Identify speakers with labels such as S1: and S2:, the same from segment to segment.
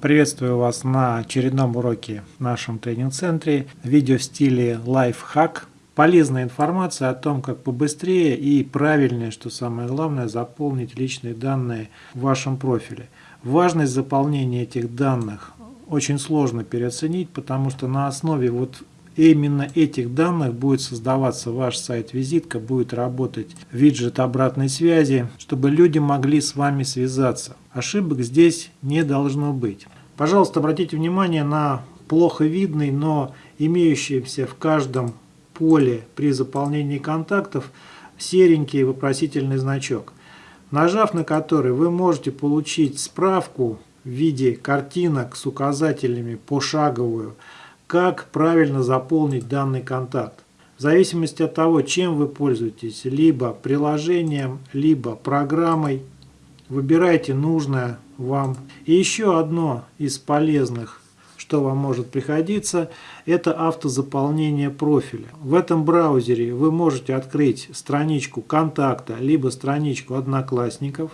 S1: Приветствую вас на очередном уроке в нашем тренинг-центре. Видео в стиле лайфхак. Полезная информация о том, как побыстрее и правильнее, что самое главное, заполнить личные данные в вашем профиле. Важность заполнения этих данных очень сложно переоценить, потому что на основе вот именно этих данных будет создаваться ваш сайт-визитка, будет работать виджет обратной связи, чтобы люди могли с вами связаться. Ошибок здесь не должно быть. Пожалуйста, обратите внимание на плохо видный, но имеющийся в каждом поле при заполнении контактов серенький вопросительный значок, нажав на который вы можете получить справку в виде картинок с указателями пошаговую, как правильно заполнить данный контакт. В зависимости от того, чем вы пользуетесь, либо приложением, либо программой, выбирайте нужное вам. И еще одно из полезных, что вам может пригодиться, это автозаполнение профиля. В этом браузере вы можете открыть страничку контакта, либо страничку одноклассников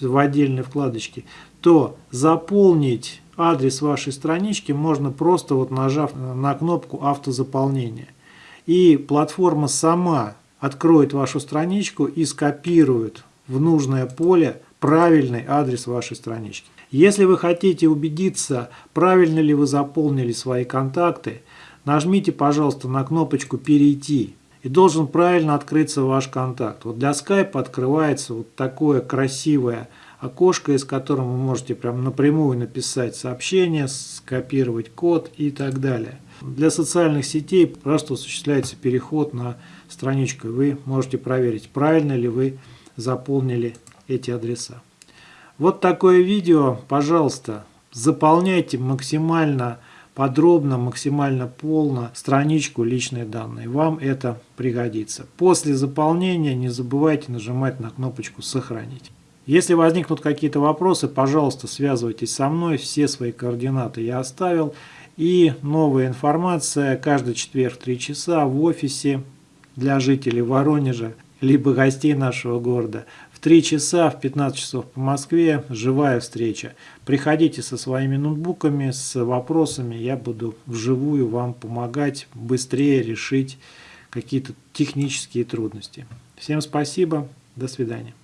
S1: в отдельной вкладочке, то заполнить адрес вашей странички можно просто вот нажав на кнопку автозаполнения. И платформа сама откроет вашу страничку и скопирует в нужное поле правильный адрес вашей странички. Если вы хотите убедиться, правильно ли вы заполнили свои контакты, нажмите, пожалуйста, на кнопочку «Перейти» и должен правильно открыться ваш контакт. Вот для Skype открывается вот такое красивое окошко, из которого вы можете прям напрямую написать сообщение, скопировать код и так далее. Для социальных сетей просто осуществляется переход на страничку. Вы можете проверить, правильно ли вы заполнили эти адреса. Вот такое видео, пожалуйста, заполняйте максимально подробно, максимально полно страничку личные данные. Вам это пригодится. После заполнения не забывайте нажимать на кнопочку «Сохранить». Если возникнут какие-то вопросы, пожалуйста, связывайтесь со мной. Все свои координаты я оставил. И новая информация каждый четверг 3 часа в офисе для жителей Воронежа, либо гостей нашего города. В 3 часа, в 15 часов по Москве, живая встреча. Приходите со своими ноутбуками, с вопросами. Я буду вживую вам помогать быстрее решить какие-то технические трудности. Всем спасибо. До свидания.